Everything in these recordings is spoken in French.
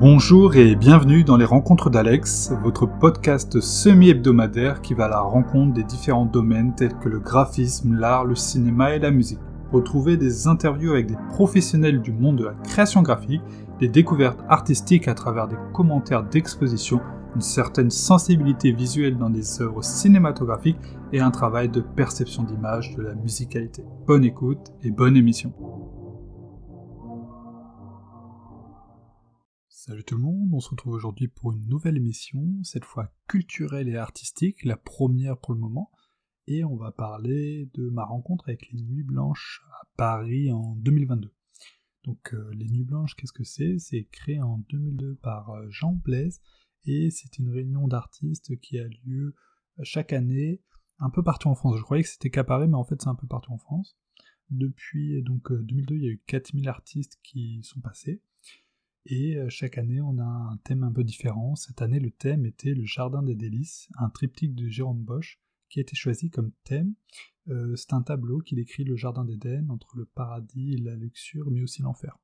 Bonjour et bienvenue dans les Rencontres d'Alex, votre podcast semi-hebdomadaire qui va à la rencontre des différents domaines tels que le graphisme, l'art, le cinéma et la musique. Retrouvez des interviews avec des professionnels du monde de la création graphique, des découvertes artistiques à travers des commentaires d'exposition, une certaine sensibilité visuelle dans des œuvres cinématographiques et un travail de perception d'image de la musicalité. Bonne écoute et bonne émission. Salut tout le monde, on se retrouve aujourd'hui pour une nouvelle émission, cette fois culturelle et artistique, la première pour le moment, et on va parler de ma rencontre avec les Nuits Blanches à Paris en 2022. Donc euh, les Nuits Blanches, qu'est-ce que c'est? C'est créé en 2002 par euh, Jean Blaise, et c'est une réunion d'artistes qui a lieu euh, chaque année un peu partout en France. Je croyais que c'était qu'à Paris, mais en fait c'est un peu partout en France. Depuis donc 2002, il y a eu 4000 artistes qui sont passés. Et euh, chaque année, on a un thème un peu différent. Cette année, le thème était le Jardin des délices, un triptyque de Jérôme Bosch, qui a été choisi comme thème. Euh, c'est un tableau qui décrit le Jardin d'Éden entre le paradis et la luxure, mais aussi l'enfer.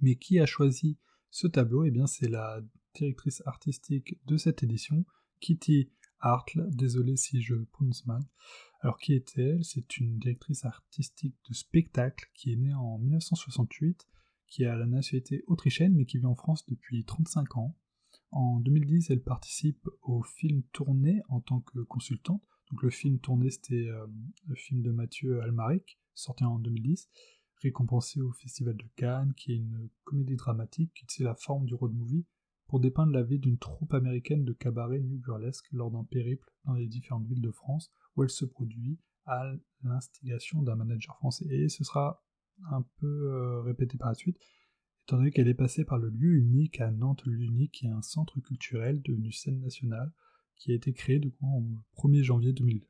Mais qui a choisi ce tableau? Eh bien, c'est la directrice artistique de cette édition, Kitty Hartle, désolé si je prononce mal. Alors qui est-elle? C'est une directrice artistique de spectacle qui est née en 1968 qui a la nationalité autrichienne mais qui vit en France depuis 35 ans. En 2010, elle participe au film tourné en tant que consultante. Donc le film tourné, c'était euh, le film de Mathieu Almaric, sorti en 2010, récompensé au Festival de Cannes, qui est une comédie dramatique qui tient la forme du road movie pour dépeindre la vie d'une troupe américaine de cabaret new burlesque lors d'un périple dans les différentes villes de France où elle se produit à l'instigation d'un manager français. Et ce sera un peu euh, répétée par la suite, étant donné qu'elle est passée par le lieu unique à Nantes, le unique, qui est un centre culturel devenu scène nationale, qui a été créé du coup, en 1er janvier 2002.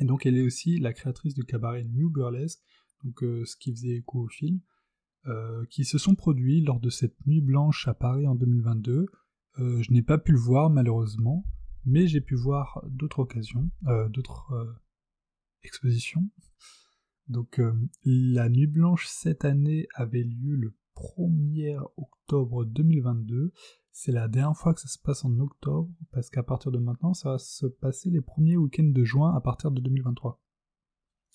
Et donc elle est aussi la créatrice du cabaret New Burlesque, donc euh, ce qui faisait écho au film, euh, qui se sont produits lors de cette nuit blanche à Paris en 2022. je n'ai pas pu le voir malheureusement, mais j'ai pu voir d'autres occasions, d'autres expositions. Donc euh, la Nuit Blanche cette année avait lieu le 1er octobre 2022. C'est la dernière fois que ça se passe en octobre, parce qu'à partir de maintenant, ça va se passer les premiers week-ends de juin à partir de 2023.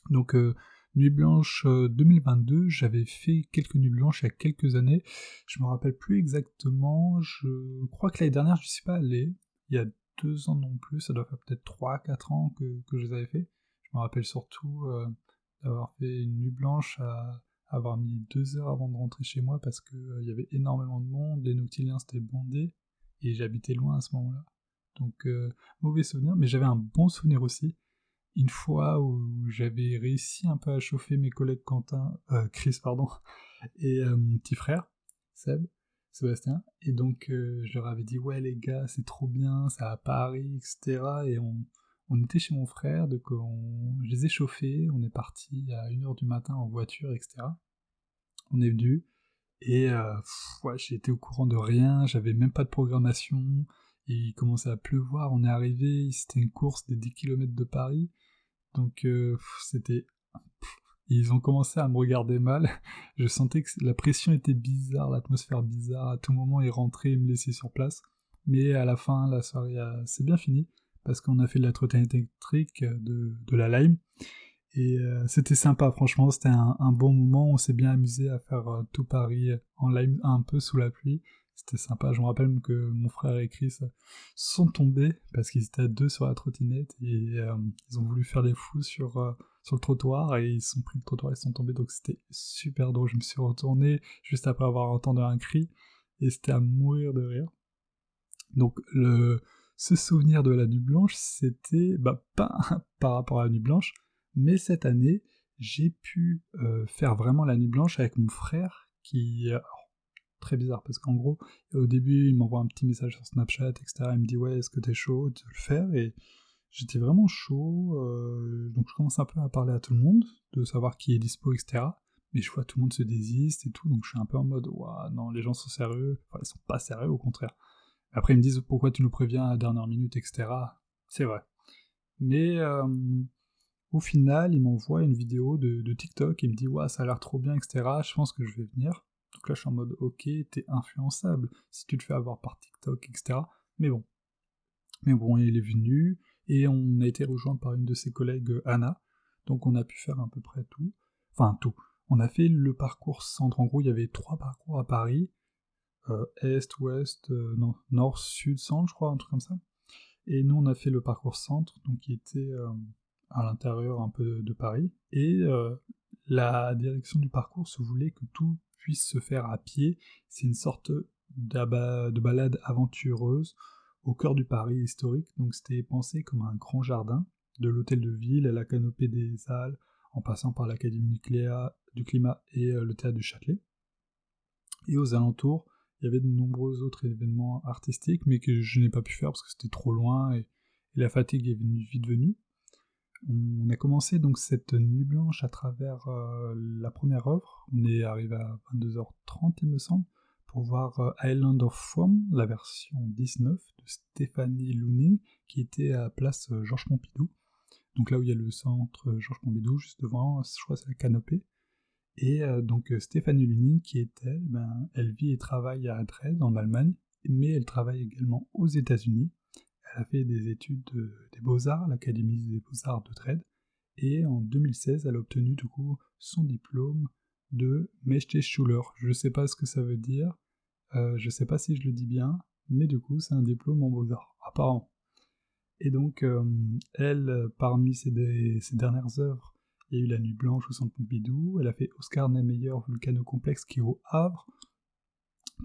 Donc euh, Nuit Blanche 2022, euh, j'avais fait quelques Nuits Blanches il y a quelques années. Je me rappelle plus exactement. Je crois que l'année dernière, je ne suis pas allé. Il y a deux ans non plus, ça doit faire peut-être 3-4 ans que, je les avais fait. Je me rappelle surtout d'avoir fait une nuit blanche à avoir mis deux heures avant de rentrer chez moi parce qu'il euh, y avait énormément de monde, les Nautiliens c'était bondé et j'habitais loin à ce moment-là. Donc euh, mauvais souvenir, mais j'avais un bon souvenir aussi. Une fois où j'avais réussi un peu à chauffer mes collègues Quentin, euh, Chris pardon, et mon petit frère Seb, Sébastien, et donc je leur avais dit ouais les gars c'est trop bien, ça à Paris, etc. Et on, on était chez mon frère, donc on, je les ai chauffés, on est parti à 1h du matin en voiture, etc. On est venu, et euh, été au courant de rien, j'avais même pas de programmation, il commençait à pleuvoir, on est arrivé, c'était une course des 10 km de Paris, donc euh, c'était... Ils ont commencé à me regarder mal, je sentais que la pression était bizarre, l'atmosphère bizarre, à tout moment ils rentraient et me laissaient sur place, mais à la fin, la soirée c'est bien fini, parce qu'on a fait de la trottinette électrique euh, de, la Lime. Et euh, c'était sympa, franchement, c'était un, bon moment. On s'est bien amusé à faire euh, tout Paris en Lime un peu sous la pluie. C'était sympa. Je me rappelle que mon frère et Chris sont tombés parce qu'ils étaient à deux sur la trottinette et ils ont voulu faire des fous sur, sur le trottoir et ils sont pris le trottoir et ils sont tombés. Donc c'était super drôle. Je me suis retourné juste après avoir entendu un cri et c'était à mourir de rire. Donc le, ce souvenir de la nuit blanche, c'était bah, pas par rapport à la nuit blanche, mais cette année, j'ai pu euh, faire vraiment la nuit blanche avec mon frère, qui... très bizarre, parce qu'en gros, au début, il m'envoie un petit message sur Snapchat, etc. Il me dit, ouais, est-ce que t'es chaud de le faire? Et j'étais vraiment chaud, euh, donc je commence un peu à parler à tout le monde, de savoir qui est dispo, etc. Mais je vois tout le monde se désiste et tout, donc je suis un peu en mode, ouais, non, les gens sont sérieux. Enfin, ils sont pas sérieux, au contraire. Après, ils me disent pourquoi tu nous préviens à la dernière minute, etc. C'est vrai. Mais euh, au final, il m'envoie une vidéo de, TikTok, il me dit ouais, ça a l'air trop bien, etc. Je pense que je vais venir. Donc là, je suis en mode, ok, t'es influençable si tu te fais avoir par TikTok, etc. Mais bon. Mais bon, il est venu, et on a été rejoint par une de ses collègues, Anna. Donc on a pu faire à peu près tout. Enfin, tout. On a fait le parcours centre. En gros, il y avait trois parcours à Paris. Euh, est, ouest, euh, non, nord, sud, centre, je crois, un truc comme ça. Et nous, on a fait le parcours centre, donc qui était euh, à l'intérieur un peu de, Paris. Et la direction du parcours se voulait que tout puisse se faire à pied. C'est une sorte de balade aventureuse au cœur du Paris historique. Donc c'était pensé comme un grand jardin, de l'hôtel de ville à la canopée des Halles, en passant par l'Académie du climat et le théâtre du Châtelet. Et aux alentours, il y avait de nombreux autres événements artistiques, mais que je n'ai pas pu faire parce que c'était trop loin et, la fatigue est vite venue. On a commencé donc cette nuit blanche à travers euh, la première œuvre. On est arrivé à 22h30, il me semble, pour voir euh, Island of Foam, la version 19 de Stéphanie Looning, qui était à place euh, Georges Pompidou. Donc là où il y a le centre Georges Pompidou, juste devant, je crois c'est la canopée. Et euh, donc euh, Stéphanie Luning, qui est elle ben, Elle vit et travaille à Dresde, en Allemagne, mais elle travaille également aux États-Unis. Elle a fait des études des beaux-arts l'Académie des beaux-arts de Dresde, et en 2016, elle a obtenu du coup son diplôme de Schuler. Je ne sais pas ce que ça veut dire, euh, je ne sais pas si je le dis bien, mais du coup, c'est un diplôme en beaux-arts, apparemment. Et donc, elle, parmi ses dernières œuvres, il y a eu La Nuit Blanche au Centre Pompidou. Elle a fait Oscar Niemeyer Vulcano Complexe qui est au Havre,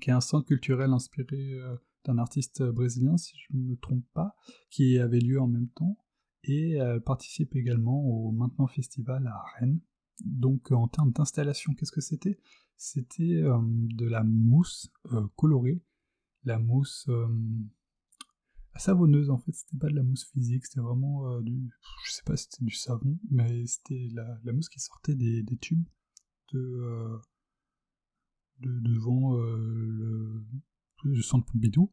qui est un centre culturel inspiré euh, d'un artiste brésilien, si je ne me trompe pas, qui avait lieu en même temps. Et elle participe également au Maintenant Festival à Rennes. Donc en termes d'installation, qu'est-ce que c'était? C'était euh, de la mousse euh, colorée, la mousse savonneuse en fait, c'était pas de la mousse physique, c'était vraiment euh, du. Je sais pas si c'était du savon, mais c'était la, mousse qui sortait des, tubes de, euh, devant euh, le, centre Pompidou.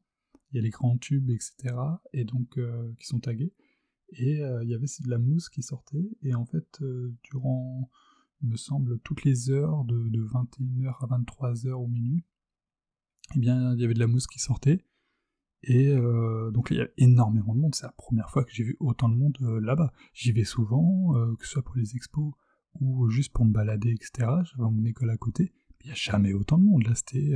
Il y a les grands tubes, etc. et donc qui sont tagués. Et il y avait de la mousse qui sortait, et en fait, durant, il me semble, toutes les heures, de, de 21h à 23h au minuit, eh bien, il y avait de la mousse qui sortait, et euh, donc il y a énormément de monde, c'est la première fois que j'ai vu autant de monde euh, là-bas. J'y vais souvent, euh, que ce soit pour les expos ou juste pour me balader, etc. J'avais mon école à côté, il n'y a jamais autant de monde, là c'était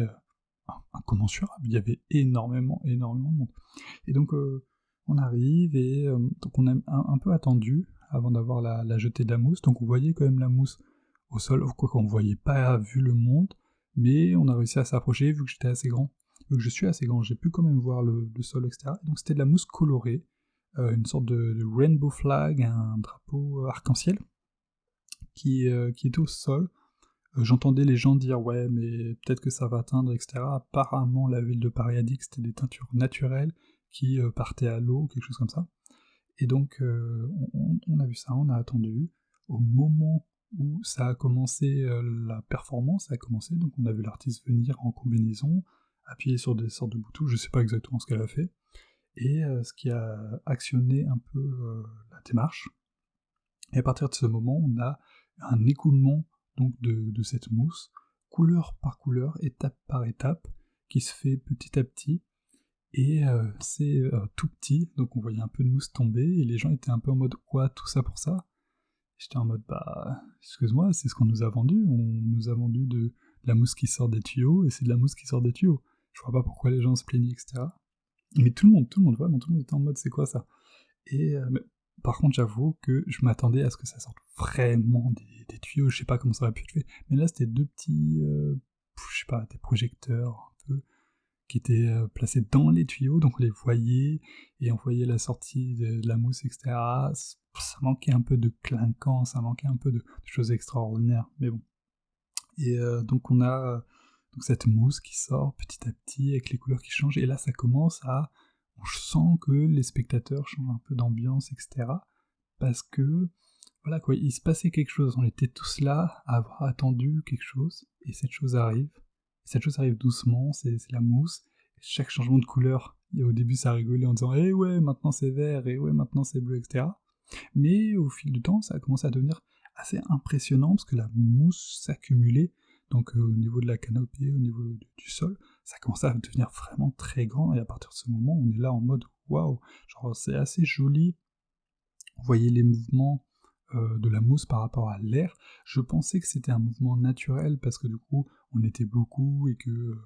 incommensurable, il y avait énormément, énormément de monde. Et donc on arrive et on a un, peu attendu avant d'avoir la, la, jetée de la mousse, donc on voyait quand même la mousse au sol, quoi qu'on ne voyait pas vu le monde, mais on a réussi à s'approcher vu que j'étais assez grand que je suis assez grand, j'ai pu quand même voir le, sol, etc. Donc c'était de la mousse colorée, euh, une sorte de, rainbow flag, un drapeau euh, arc-en-ciel, qui, euh, qui était au sol. J'entendais les gens dire ouais mais peut-être que ça va atteindre, etc. Apparemment la ville de Paris a dit que c'était des teintures naturelles qui partaient à l'eau, quelque chose comme ça. Et donc on, a vu ça, on a attendu. Au moment où ça a commencé, la performance a commencé, donc on a vu l'artiste venir en combinaison, appuyer sur des sortes de boutons, je sais pas exactement ce qu'elle a fait, et euh, ce qui a actionné un peu euh, la démarche. Et à partir de ce moment, on a un écoulement de, cette mousse, couleur par couleur, étape par étape, qui se fait petit à petit, et euh, c'est tout petit, donc on voyait un peu de mousse tomber, et les gens étaient un peu en mode quoi, tout ça pour ça? J'étais en mode bah, excuse-moi, c'est ce qu'on nous a vendu, on nous a vendu de la mousse qui sort des tuyaux, et c'est de la mousse qui sort des tuyaux. Je vois pas pourquoi les gens se plaignaient, etc. Mais tout le monde, tout le monde, vraiment tout le monde était en mode c'est quoi ça? Et euh, par contre, j'avoue que je m'attendais à ce que ça sorte vraiment des, tuyaux, je sais pas comment ça aurait pu être fait. Mais là, c'était deux petits, euh, je sais pas, des projecteurs un peu qui étaient euh, placés dans les tuyaux, donc on les voyait et on voyait la sortie de, la mousse, etc. Ça manquait un peu de clinquant, ça manquait un peu de, de choses extraordinaires, mais bon. Et donc on a donc cette mousse qui sort petit à petit avec les couleurs qui changent, et là ça commence à... On sent que les spectateurs changent un peu d'ambiance, etc. Parce que, voilà quoi, il se passait quelque chose, on était tous là à avoir attendu quelque chose, et cette chose arrive. cette chose arrive doucement, c'est la mousse, chaque changement de couleur, et au début ça rigolait en disant Eh ouais, maintenant c'est vert, et ouais, maintenant c'est bleu, etc. Mais au fil du temps, ça a commencé à devenir assez impressionnant parce que la mousse s'accumulait donc au niveau de la canopée, au niveau du, sol, ça commence à devenir vraiment très grand, et à partir de ce moment, on est là en mode waouh, genre c'est assez joli. Vous voyez les mouvements de la mousse par rapport à l'air. Je pensais que c'était un mouvement naturel parce que du coup, on était beaucoup et que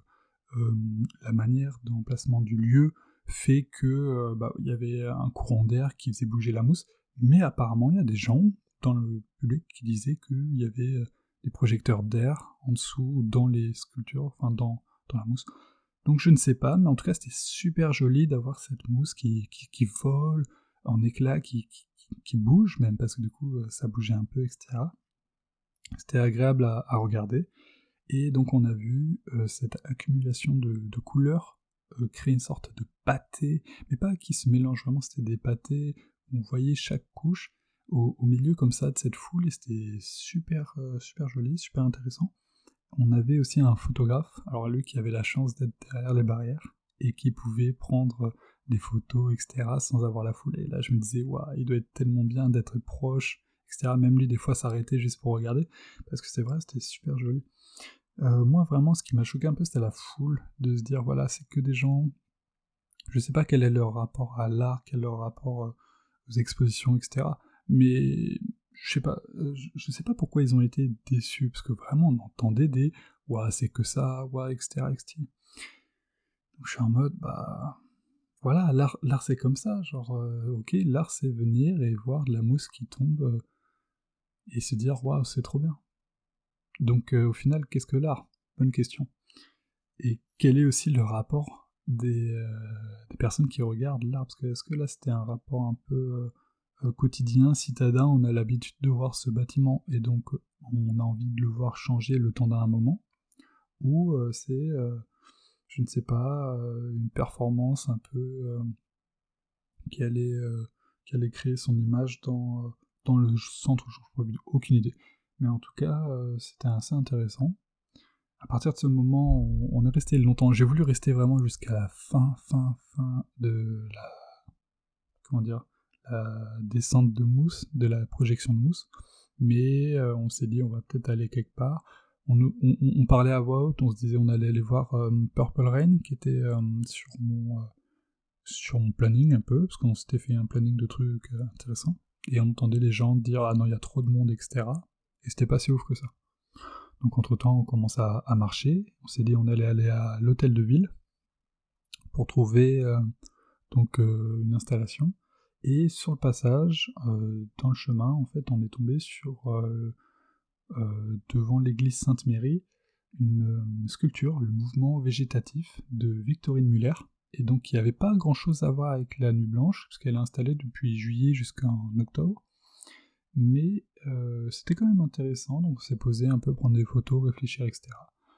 la manière d'emplacement du lieu fait que bah, y avait un courant d'air qui faisait bouger la mousse. Mais apparemment, il y a des gens dans le public qui disaient qu'il y avait euh, des projecteurs d'air en dessous, dans les sculptures, enfin dans, dans la mousse. Donc je ne sais pas, mais en tout cas c'était super joli d'avoir cette mousse qui, qui, vole en éclats, qui, qui, bouge même, parce que du coup euh, ça bougeait un peu, etc. C'était agréable à, regarder. Et donc on a vu euh, cette accumulation de, de couleurs créer une sorte de pâté, mais pas qui se mélange vraiment, c'était des pâtés on voyait chaque couche au, milieu comme ça de cette foule et c'était super, euh, super joli, super intéressant. On avait aussi un photographe, alors lui qui avait la chance d'être derrière les barrières et qui pouvait prendre des photos, etc., sans avoir la foule. Et là, je me disais, waouh, il doit être tellement bien d'être proche, etc. Même lui, des fois, s'arrêter juste pour regarder, parce que c'est vrai, c'était super joli. Euh, moi, vraiment, ce qui m'a choqué un peu, c'était la foule, de se dire, voilà, c'est que des gens. Je sais pas quel est leur rapport à l'art, quel est leur rapport euh, expositions, etc. Mais je sais pas, euh, je sais pas pourquoi ils ont été déçus, parce que vraiment on entendait des ouais c'est que ça, ouais, etc.. Donc je suis en mode bah voilà, l'art, c'est comme ça, genre euh, ok, l'art c'est venir et voir de la mousse qui tombe euh, et se dire waouh c'est trop bien. Donc au final qu'est-ce que l'art? Bonne question. Et quel est aussi le rapport euh, des, personnes qui regardent l'art? Parce que est-ce que là c'était un rapport un peu quotidien, citadin On a l'habitude de voir ce bâtiment et donc on a envie de le voir changer le temps d'un moment Ou c'est, je ne sais pas, une performance un peu qui, allait, qui allait créer son image dans, dans le centre Je n'ai aucune idée. Mais en tout cas, c'était assez intéressant à partir de ce moment, on, est resté longtemps. J'ai voulu rester vraiment jusqu'à la fin, fin, fin de la. Comment dire descente de mousse, de la projection de mousse. Mais euh, on s'est dit, on va peut-être aller quelque part. On, parlait à voix haute, on se disait, on allait aller voir euh, Purple Rain, qui était euh, sur, mon, sur mon planning un peu, parce qu'on s'était fait un planning de trucs intéressants. Et on entendait les gens dire, ah non, il y a trop de monde, etc. Et c'était pas si ouf que ça. Donc entre-temps, on commence à, marcher. On s'est dit on allait aller à l'hôtel de ville pour trouver donc une installation. Et sur le passage, euh, dans le chemin, en fait, on est tombé sur devant l'église Sainte-Mérie une sculpture, le mouvement végétatif de Victorine Muller, et donc qui avait pas grand chose à voir avec la Nuit Blanche, puisqu'elle est installée depuis juillet jusqu'en octobre. Mais euh, c'était quand même intéressant, donc on s'est posé un peu, prendre des photos, réfléchir, etc.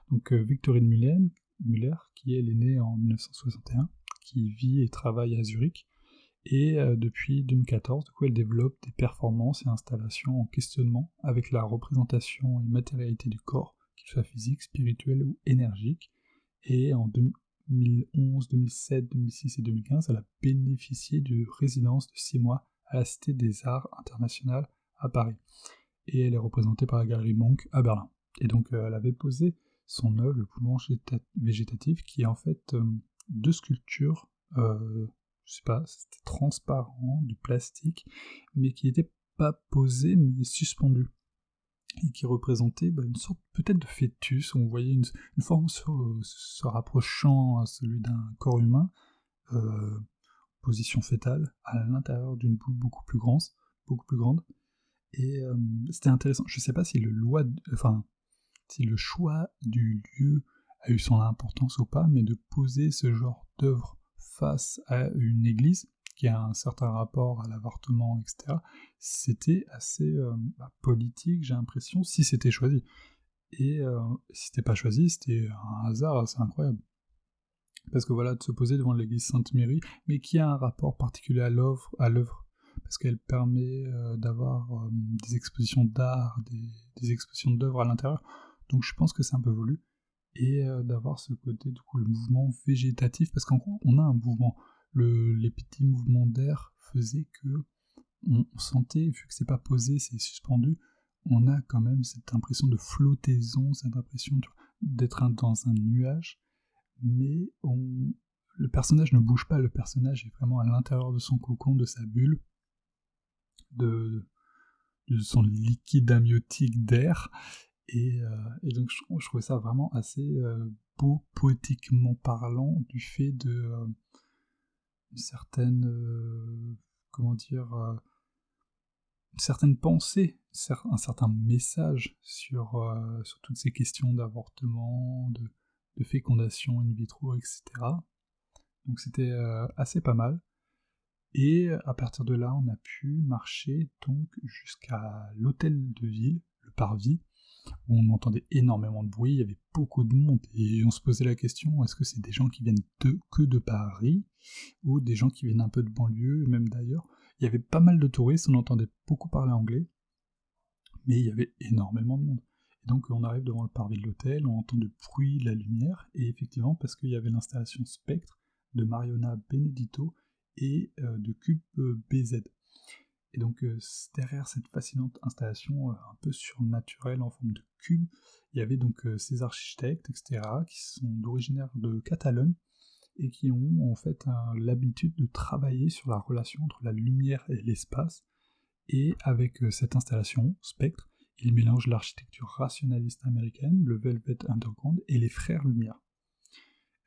Donc euh, Victorine Muller, Muller, qui est née en 1961, qui vit et travaille à Zurich, et euh, depuis 2014, du coup, elle développe des performances et installations en questionnement avec la représentation et matérialité du corps, qu'il soit physique, spirituel ou énergique, et en 2011, 2007, 2006 et 2015, elle a bénéficié de résidence de 6 mois à la Cité des Arts internationales à Paris. Et elle est représentée par la galerie Monk à Berlin. Et donc euh, elle avait posé son œuvre, le poumon végétatif, qui est en fait euh, deux sculptures, je sais pas, c'était transparent, du plastique, mais qui n'était pas posé, mais suspendu. Et qui représentait bah, une sorte peut-être de fœtus, on voyait une, forme se, rapprochant à celui d'un corps humain, position fétale, à l'intérieur d'une boule beaucoup plus grande. Et euh, c'était intéressant. Je ne sais pas si le choix du lieu a eu son importance ou pas, mais de poser ce genre d'œuvre face à une église qui a un certain rapport à l'avortement, etc., c'était assez euh, bah, politique, j'ai l'impression, si c'était choisi. Et euh, si c'était pas choisi, c'était un hasard assez incroyable. Parce que voilà, de se poser devant l'église Sainte-Mérie, mais qui a un rapport particulier à l'œuvre, à l'œuvre parce qu'elle permet euh, d'avoir des expositions d'art, des, expositions d'œuvres à l'intérieur. Donc je pense que c'est un peu voulu. Et euh, d'avoir ce côté, du coup, le mouvement végétatif, parce qu'en gros, on a un mouvement. les petits mouvements d'air faisaient que on, sentait, vu que c'est pas posé, c'est suspendu, on a quand même cette impression de flottaison, cette impression d'être dans un nuage, mais on, le personnage ne bouge pas, le personnage est vraiment à l'intérieur de son cocon, de sa bulle, de, son liquide amniotique d'air, et, euh, donc je, trouvais ça vraiment assez euh, beau, poétiquement parlant, du fait de euh, une certaine, comment dire, une certaine pensée, un certain message sur, sur toutes ces questions d'avortement, de, fécondation in vitro, etc. Donc c'était assez pas mal. Et à partir de là, on a pu marcher donc jusqu'à l'hôtel de ville, le Parvis, où on entendait énormément de bruit, il y avait beaucoup de monde, et on se posait la question, est-ce que c'est des gens qui viennent que de Paris, ou des gens qui viennent un peu de banlieue, même d'ailleurs. Il y avait pas mal de touristes, on entendait beaucoup parler anglais, mais il y avait énormément de monde. Et donc on arrive devant le parvis de l'hôtel, on entend le bruit, la lumière, et effectivement, parce qu'il y avait l'installation Spectre, de Mariona Benedito et euh, de Cube euh, BZ. Et donc euh, derrière cette fascinante installation un peu surnaturelle en forme de cube, il y avait donc ces architectes, etc., qui sont d'originaire de Catalogne et qui ont en fait l'habitude de travailler sur la relation entre la lumière et l'espace. Et avec cette installation, Spectre, ils mélangent l'architecture rationaliste américaine, le Velvet Underground et les frères Lumière.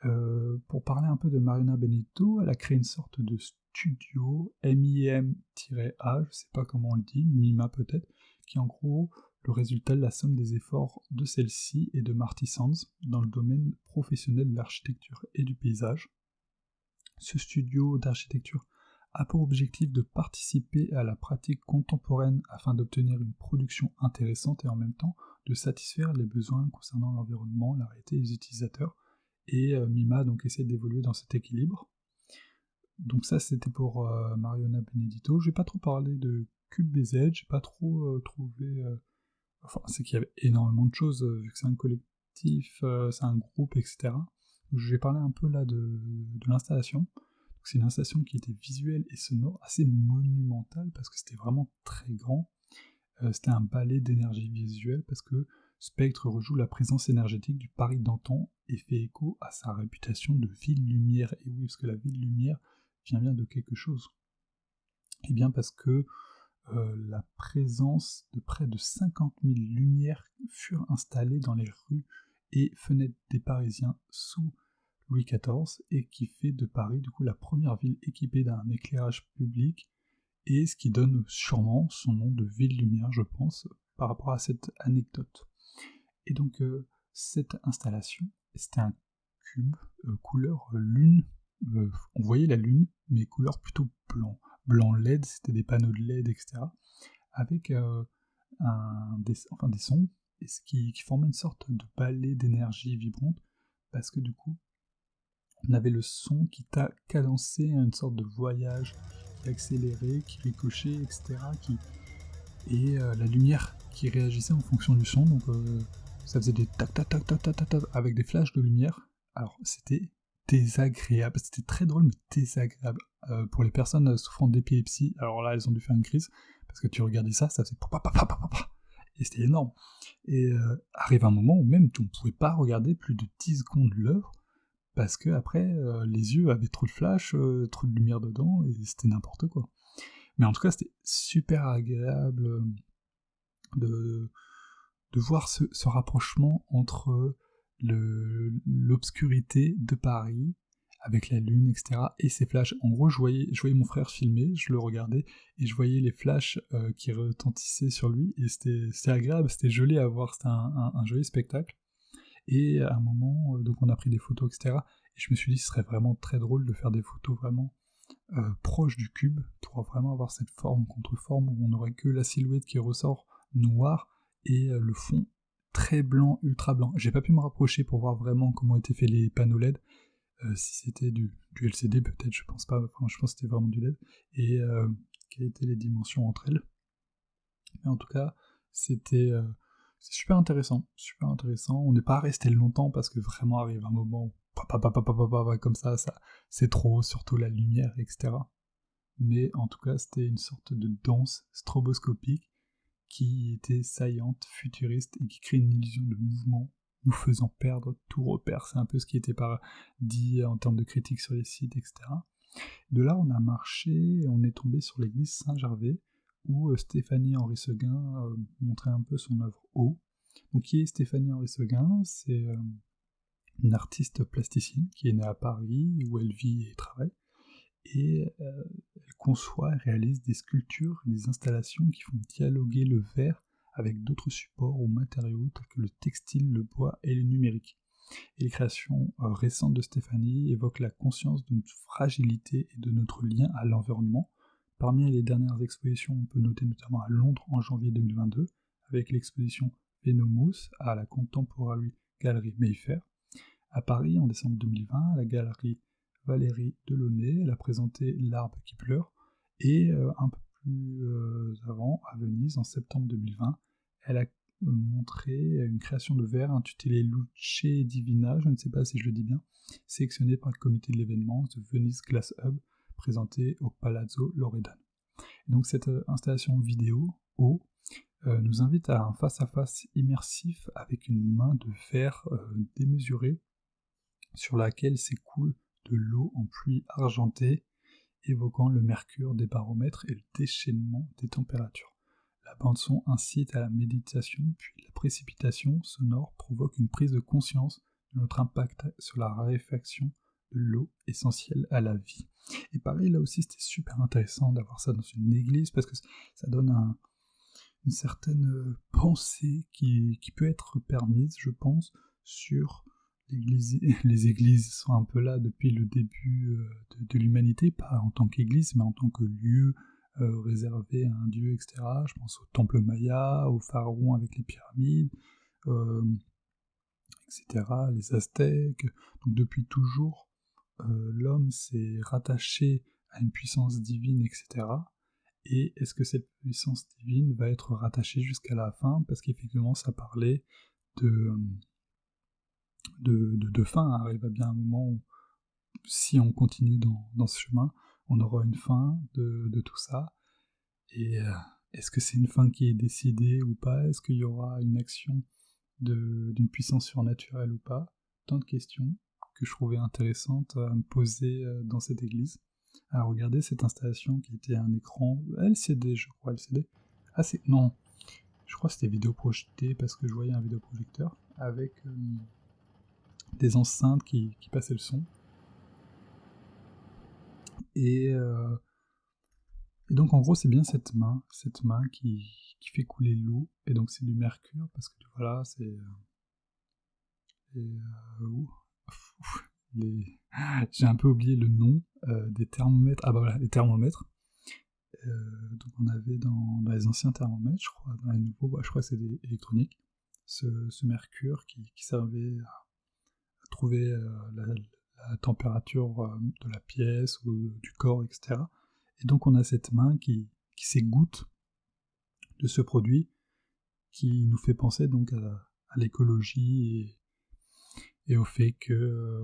Euh, pour parler un peu de Mariana Benito, elle a créé une sorte de studio MIM-A, je sais pas comment on le dit, MIMA peut-être, qui est en gros le résultat de la somme des efforts de celle-ci et de Marty Sands dans le domaine professionnel de l'architecture et du paysage. Ce studio d'architecture a pour objectif de participer à la pratique contemporaine afin d'obtenir une production intéressante et en même temps de satisfaire les besoins concernant l'environnement, la réalité des utilisateurs, et euh, Mima donc essaie d'évoluer dans cet équilibre. Donc ça c'était pour euh, Mariona Benedito. J'ai pas trop parlé de CubeBZ, j'ai pas trop euh, trouvé... Enfin c'est qu'il y avait énormément de choses, vu que c'est un collectif, c'est un groupe, etc. Je vais parler un peu là de, l'installation. C'est une installation qui était visuelle et sonore, assez monumentale, parce que c'était vraiment très grand. c'était un ballet d'énergie visuelle, parce que Spectre rejoue la présence énergétique du Paris d'antan et fait écho à sa réputation de ville-lumière. Et oui, parce que la ville-lumière vient bien de quelque chose. Et eh bien parce que euh, la présence de près de 50 000 lumières furent installées dans les rues et fenêtres des Parisiens sous Louis XIV et qui fait de Paris du coup la première ville équipée d'un éclairage public et ce qui donne sûrement son nom de ville-lumière, je pense, par rapport à cette anecdote. Et donc euh, cette installation, c'était un cube euh, couleur lune. Euh, on voyait la lune, mais couleur plutôt blanc. Blanc LED, c'était des panneaux de LED, etc. Avec un, des, enfin, des sons, et ce qui, qui formait une sorte de balai d'énergie vibrante, parce que du coup, on avait le son qui t'a cadencé une sorte de voyage qui accélérait, qui ricochait, etc. Et la lumière qui réagissait en fonction du son. Donc ça faisait des tac tac tac tac tac tac, avec des flashs de lumière. Alors c'était désagréable, c'était très drôle mais désagréable. Euh, pour les personnes souffrant d'épilepsie, alors là elles ont dû faire une crise, parce que tu regardais ça, ça faisait et c'était énorme. Et euh, arrive un moment où même tu ne pouvais pas regarder plus de 10 secondes l'œuvre, parce que après euh, les yeux avaient trop de flash, trop de lumière dedans, et c'était n'importe quoi. Mais en tout cas c'était super agréable de de voir ce, rapprochement entre l'obscurité de Paris avec la lune, etc. et ces flashs. En gros, je voyais, je voyais mon frère filmer, je le regardais, et je voyais les flashs euh, qui retentissaient sur lui, et c'était agréable, c'était joli à voir, c'était un, joli spectacle. Et à un moment, euh, donc on a pris des photos, etc. Et je me suis dit, ce serait vraiment très drôle de faire des photos vraiment euh, proches du cube, pour vraiment avoir cette forme contre forme, où on n'aurait que la silhouette qui ressort noire, et le fond très blanc, ultra blanc. J'ai pas pu me rapprocher pour voir vraiment comment étaient faits les panneaux LED. Euh, si c'était du, LCD, peut-être, je pense pas. Enfin, je pense que c'était vraiment du LED. Et euh, quelles étaient les dimensions entre elles. Mais en tout cas, c'était super intéressant. Super intéressant. On n'est pas resté longtemps parce que vraiment arrive un moment où comme ça, ça c'est trop, surtout la lumière, etc. Mais en tout cas, c'était une sorte de danse stroboscopique qui était saillante, futuriste et qui crée une illusion de mouvement, nous faisant perdre tout repère. C'est un peu ce qui était dit en termes de critique sur les sites, etc. De là, on a marché on est tombé sur l'église Saint-Gervais, où euh, Stéphanie Henri Seguin euh, montrait un peu son œuvre haut. Donc, qui est Stéphanie Henri Seguin? C'est euh, une artiste plasticienne qui est née à Paris, où elle vit et travaille. Et elle conçoit et réalise des sculptures et des installations qui font dialoguer le verre avec d'autres supports ou matériaux tels que le textile, le bois et le numérique. Et les créations récentes de Stéphanie évoquent la conscience de notre fragilité et de notre lien à l'environnement, Parmi les dernières expositions, on peut noter notamment à Londres en janvier 2022, avec l'exposition Venomous à la Contemporary Gallery Mayfair. À Paris, en décembre 2020, à la galerie Valérie Delaunay, elle a présenté L'arbre qui pleure. Et euh, un peu plus euh, avant, à Venise, en septembre 2020, elle a montré une création de verre intitulée Luce Divina, je ne sais pas si je le dis bien, sélectionnée par le comité de l'événement The Venice Glass Hub, présenté au Palazzo Loredano. donc cette euh, installation vidéo euh, nous invite à un face-à-face immersif avec une main de euh, démesurée sur laquelle s'écoule de l'eau en pluie argentée, évoquant le mercure des baromètres et le déchaînement des températures. La bande-son incite à la méditation, puis la précipitation sonore provoque une prise de conscience de notre impact sur la raréfaction l'eau essentielle à la vie. Et pareil, là aussi, c'était super intéressant d'avoir ça dans une église parce que ça donne une certaine euh, pensée qui, peut être permise, je pense, sur Les églises sont un peu là depuis le début euh, de, l'humanité, pas en tant qu'église, mais en tant que lieu euh, réservé à un dieu, etc. Je pense au temple maya, au pharaon avec les pyramides, etc., les aztèques. Donc depuis toujours, euh, l'homme s'est rattaché à une puissance divine, etc. Et est-ce que cette puissance divine va être rattachée jusqu'à la fin? Parce qu'effectivement, ça parlait de, de, de, fin. Arrive à bien un moment où, si on continue dans, ce chemin, on aura une fin de, tout ça. Et euh, est-ce que c'est une fin qui est décidée ou pas? Est-ce qu'il y aura une action d'une puissance surnaturelle ou pas? Tant de questions que je trouvais intéressante à me poser euh, dans cette église, à regarder cette installation qui était un écran LCD, je crois, LCD. Ah, c'est. Non, je crois que c'était vidéo projetée parce que je voyais un vidéoprojecteur avec euh, des enceintes qui, passaient le son. Et, euh, et donc en gros c'est bien cette main, cette main qui, qui fait couler l'eau, et donc c'est du mercure parce que voilà c'est... Et, j'ai un peu oublié le nom euh, des thermomètres. Ah bah voilà, les thermomètres. Euh, donc on avait dans, les anciens thermomètres, je crois, dans les nouveaux, bah, je crois que c'est des électroniques, ce, mercure qui, servait à, euh, la, température de la pièce ou du corps, etc. Et donc on a cette main qui, qui s'égoutte de ce produit qui nous fait penser donc à, l'écologie et, au fait que euh,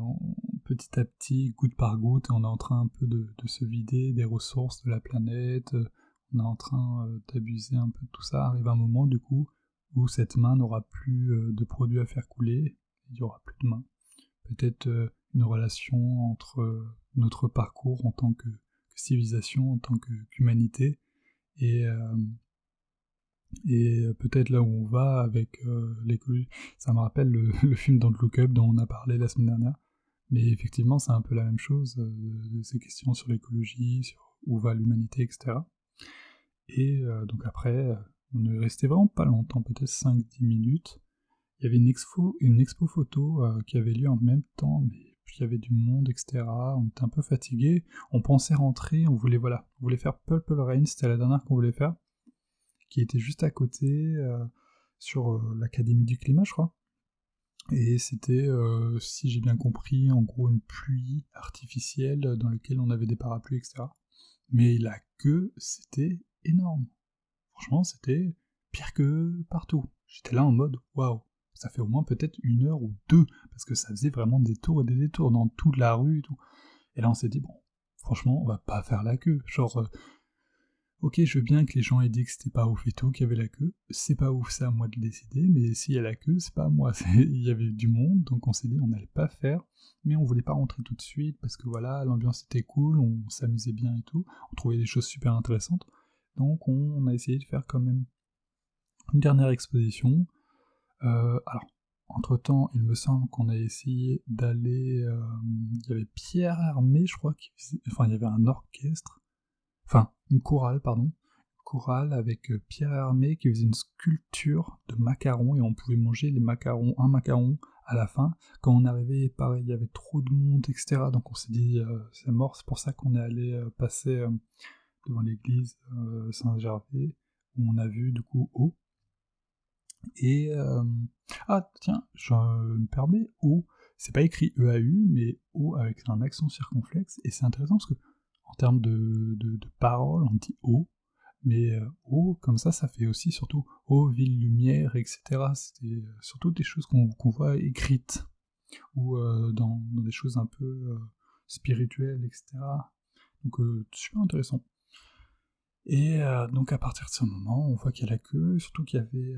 petit à petit, goutte par goutte, on est en train un peu de, se vider des ressources de la planète, euh, on est en train euh, d'abuser un peu de tout ça. Arrive un moment du coup où cette main n'aura plus de produits à faire couler, il n'y aura plus de main. Peut-être une relation entre notre parcours en tant que, civilisation, en tant qu'humanité, et et euh, peut-être là où on va avec euh, l'écologie. Ça me rappelle le, film Don't Look Up dont on a parlé la semaine dernière. Mais effectivement, c'est un peu la même chose, euh, ces questions sur l'écologie, sur où va l'humanité, etc. Et donc après, on est resté vraiment pas longtemps, peut-être 5-10 minutes. Il y avait une expo, une expo photo qui avait lieu en même temps, mais il y avait du monde, etc. On était un peu fatigué. On pensait rentrer, on voulait voilà, on voulait faire Purple Rain, c'était la dernière qu'on voulait faire qui était juste à côté, euh, sur euh, l'Académie du climat, je crois. Et c'était, euh, si j'ai bien compris, en gros une pluie artificielle dans laquelle on avait des parapluies, etc. Mais la queue, c'était énorme. Franchement, c'était pire que partout. J'étais là en mode, waouh, ça fait au moins peut-être une heure ou deux, parce que ça faisait vraiment des tours et des détours dans toute la rue et tout. Et là, on s'est dit, bon, franchement, on va pas faire la queue. Genre, Ok, je veux bien que les gens aient dit que c'était pas ouf et tout, qu'il y avait la queue. C'est pas ouf, c'est à moi de le décider, mais s'il y a la queue, c'est pas à moi. Il y avait du monde, donc on s'est dit on n'allait pas faire, mais on voulait pas rentrer tout de suite parce que voilà, l'ambiance était cool, on s'amusait bien et tout, on trouvait des choses super intéressantes. Donc on, a essayé de faire quand même une dernière exposition. Euh, alors, entre temps, il me semble qu'on a essayé d'aller. Euh, il y avait Pierre Hermé, je crois, qui enfin, il y avait un orchestre enfin une chorale, pardon, chorale avec euh, Pierre Hermé qui faisait une sculpture de macarons et on pouvait manger les macarons, un macaron à la fin. Quand on arrivait, pareil, il y avait trop de monde, etc. Donc on s'est dit, c'est mort, c'est pour ça qu'on est allé passer devant l'église Saint-Gervais, où on a vu du coup eau. Et ah tiens, je me permets, eau, c'est pas écrit EAU, mais eau avec un accent circonflexe, et c'est intéressant parce que en termes de, de, paroles, on dit eau, mais euh, eau, comme ça, ça fait aussi surtout eau, ville, lumière, etc. C'est euh, surtout des choses qu'on voit écrites, ou euh, dans, des choses un peu spirituelles, etc. Donc, super intéressant. Et donc, à partir de ce moment, on voit qu'il y a la queue, surtout qu'il y avait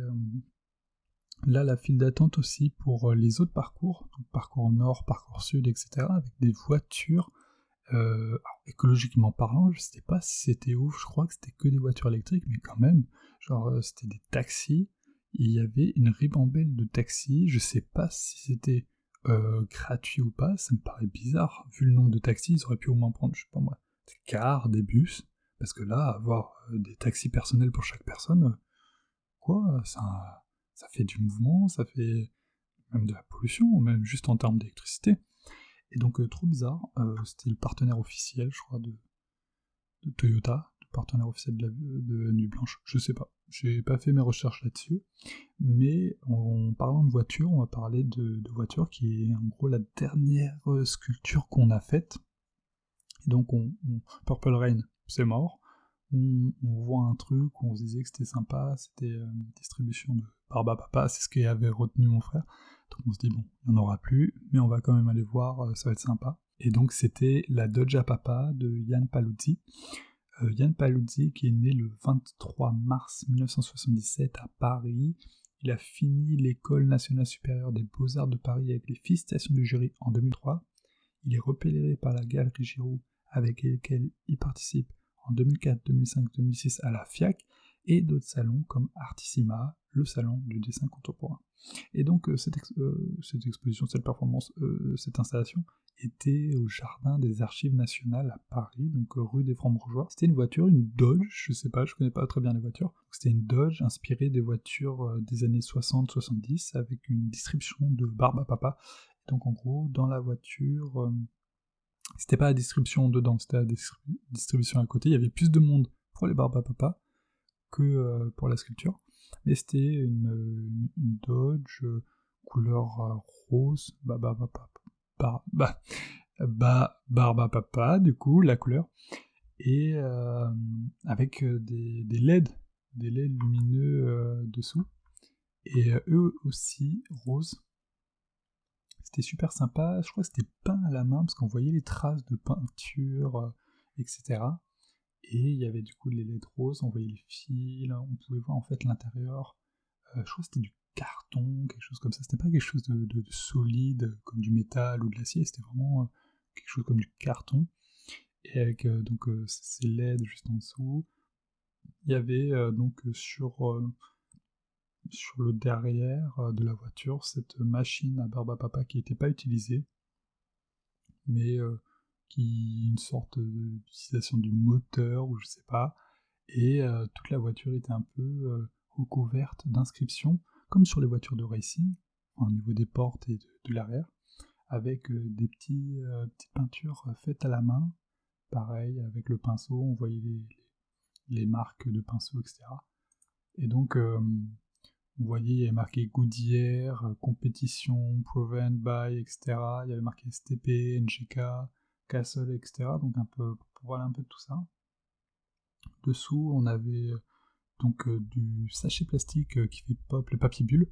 là la file d'attente aussi pour les autres parcours, donc parcours nord, parcours sud, etc., avec des voitures euh, écologiquement parlant, je sais pas si c'était ouf, je crois que c'était que des voitures électriques, mais quand même, genre euh, c'était des taxis, il y avait une ribambelle de taxis, je sais pas si c'était euh, gratuit ou pas, ça me paraît bizarre, vu le nombre de taxis, ils auraient pu au moins prendre, je sais pas moi, des cars, des bus, parce que là, avoir des taxis personnels pour chaque personne, quoi, ça, ça fait du mouvement, ça fait même de la pollution, même juste en termes d'électricité. Et donc, euh, trop bizarre, euh, c'était le partenaire officiel, je crois, de, Toyota, le partenaire officiel de, la, de Nuit Blanche, je sais pas. J'ai pas fait mes recherches là-dessus, mais en, parlant de voiture, on va parler de, voiture qui est en gros la dernière euh, sculpture qu'on a faite. Et donc, on, Purple Rain, c'est mort. On, voit un truc on se disait que c'était sympa, c'était une distribution de Barba Papa, c'est ce qui avait retenu mon frère. Donc on se dit, bon, il n'y en aura plus, mais on va quand même aller voir, euh, ça va être sympa. Et donc c'était la Dodge Papa de Yann Paluzzi. Euh, Yann Paluzzi qui est né le 23 mars 1977 à Paris. Il a fini l'école nationale supérieure des beaux-arts de Paris avec les félicitations du jury en 2003. Il est repéré par la Galerie Giroud avec laquelle il participe en 2004, 2005, 2006 à la FIAC et d'autres salons comme Artissima, le salon du dessin contemporain. Et donc euh, euh, cette, exposition, cette performance, euh, cette installation était au jardin des archives nationales à Paris, donc rue des Francs-Bourgeois. C'était une voiture, une Dodge, je sais pas, je connais pas très bien les voitures. C'était une Dodge inspirée des voitures des années 60-70 avec une distribution de barbe à papa. donc en gros, dans la voiture, c'était pas la distribution dedans, c'était la distribution à côté. Il y avait plus de monde pour les barbes à papa que pour la sculpture mais c'était une, Dodge euh, couleur euh, rose, bah, bah, bah, bah, barba papa, du coup, la couleur, et euh, avec des, des, LED, des LED lumineux dessous, et eux aussi roses. C'était super sympa, je crois que c'était peint à la main, parce qu'on voyait les traces de peinture, etc. Et il y avait du coup les LED roses, on voyait les fils, on pouvait voir en fait l'intérieur. Euh, je crois que c'était du carton, quelque chose comme ça. C'était pas quelque chose de, solide comme du métal ou de l'acier, c'était vraiment euh, quelque chose comme du carton. Et avec euh, donc ces LED juste en dessous. Il y avait donc sur, sur le derrière de la voiture cette machine à barbe à papa qui n'était pas utilisée, mais une sorte d'utilisation du moteur ou je sais pas, et euh, toute la voiture était un peu euh, recouverte d'inscriptions, comme sur les voitures de racing, au niveau des portes et de, l'arrière, avec euh, des petits, petites peintures faites à la main, pareil, avec le pinceau, on voyait les, les, marques de pinceau, etc. Et donc, on voyait, il y avait marqué Goodyear, compétition, proven by, etc. Il y avait marqué STP, NGK, Castle, etc. Donc un peu pour voir un peu de tout ça. Dessous, on avait euh, donc euh, du sachet plastique euh, qui fait pop, le papier bulle,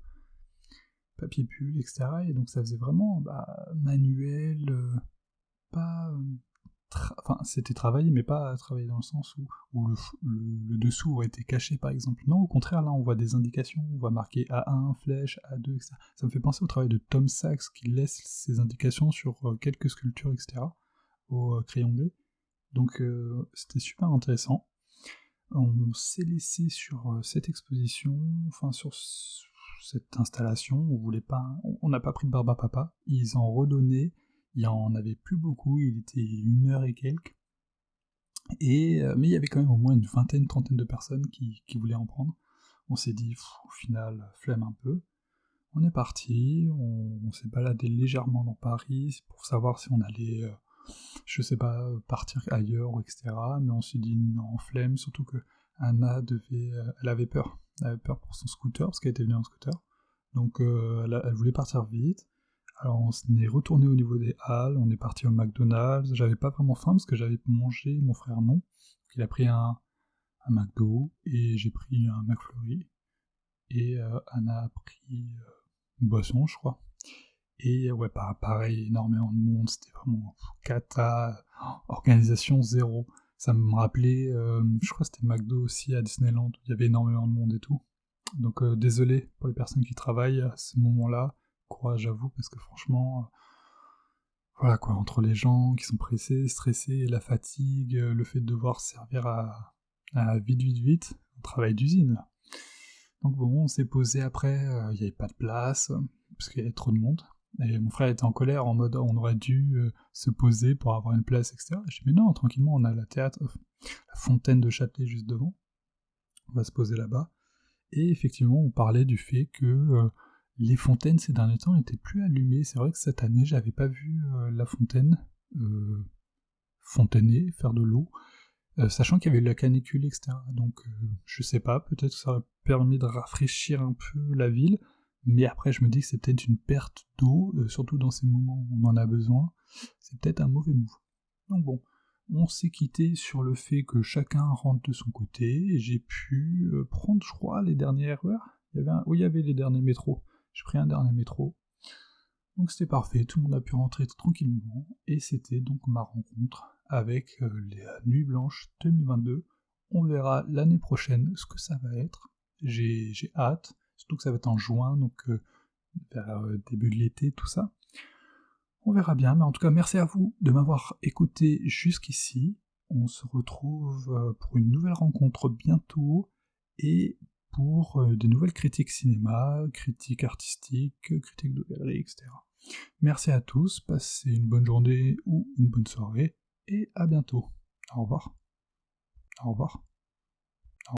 papier bulle, etc. Et donc ça faisait vraiment bah, manuel, pas enfin, c'était travaillé, mais pas travaillé dans le sens où, le, le, dessous aurait été caché, par exemple. Non, au contraire, là, on voit des indications, on voit marqué A1, flèche, A2, etc. Ça me fait penser au travail de Tom Sachs, qui laisse ces indications sur euh, quelques sculptures, etc., euh, crayon gris. Donc, euh, c'était super intéressant. On s'est laissé sur cette exposition, enfin, sur cette installation, on voulait pas, on n'a pas pris de barbe à papa, ils en redonnaient il y en avait plus beaucoup, il était une heure et quelques. Et, euh, mais il y avait quand même au moins une vingtaine, trentaine de personnes qui, voulaient en prendre. On s'est dit, au final, flemme un peu. On est parti, on, s'est baladé légèrement dans Paris pour savoir si on allait, euh, je sais pas, partir ailleurs, etc. Mais on s'est dit non, flemme, surtout que Anna devait, euh, elle avait peur. Elle avait peur pour son scooter, parce qu'elle était venue en scooter. Donc elle, voulait partir vite. Alors on est retourné au niveau des halles, on est parti au McDonald's, j'avais pas vraiment faim parce que j'avais mangé, mon frère non. Il a pris un, un McDo et j'ai pris un McFlurry. Et euh, Anna a pris euh, une boisson, je crois. Et ouais, pareil, énormément de monde, c'était vraiment cata, organisation zéro. Ça me rappelait, euh, je crois que c'était McDo aussi à Disneyland, où il y avait énormément de monde et tout. Donc désolé pour les personnes qui travaillent à ce moment-là courage à vous, parce que franchement, euh, voilà quoi, entre les gens qui sont pressés, stressés, la fatigue, euh, le fait de devoir servir à, vite, vite, vite, un travail d'usine. Donc bon, on s'est posé après, euh, il n'y avait pas de place, parce qu'il y avait trop de monde. Et mon frère était en colère, en mode on aurait dû se poser pour avoir une place, etc. Je dis mais non, tranquillement, on a la théâtre, la fontaine de Châtelet juste devant. On va se poser là-bas. Et effectivement, on parlait du fait que les fontaines ces derniers temps n'étaient plus allumées. C'est vrai que cette année, j'avais pas vu euh, la fontaine euh, fontainer, faire de l'eau, euh, sachant qu'il y avait eu la canicule, etc. Donc, je sais pas, peut-être que ça aurait permis de rafraîchir un peu la ville, mais après, je me dis que c'est peut-être une perte d'eau, surtout dans ces moments où on en a besoin. C'est peut-être un mauvais move. Donc bon, on s'est quitté sur le fait que chacun rentre de son côté, j'ai pu prendre, je crois, les dernières heures. Il y avait y avait les derniers métros. J'ai pris un dernier métro. Donc c'était parfait, tout le monde a pu rentrer tranquillement, et c'était donc ma rencontre avec euh, les Nuits Blanches 2022. On verra l'année prochaine ce que ça va être. J'ai hâte, surtout que ça va être en juin, donc euh, vers euh, début de l'été, tout ça. On verra bien, mais en tout cas, merci à vous de m'avoir écouté jusqu'ici. On se retrouve pour une nouvelle rencontre bientôt, et pour euh, des nouvelles critiques cinéma, critiques artistiques, critiques de galerie, etc. Merci à tous, passez une bonne journée ou une bonne soirée, et à bientôt. Au revoir. Au revoir.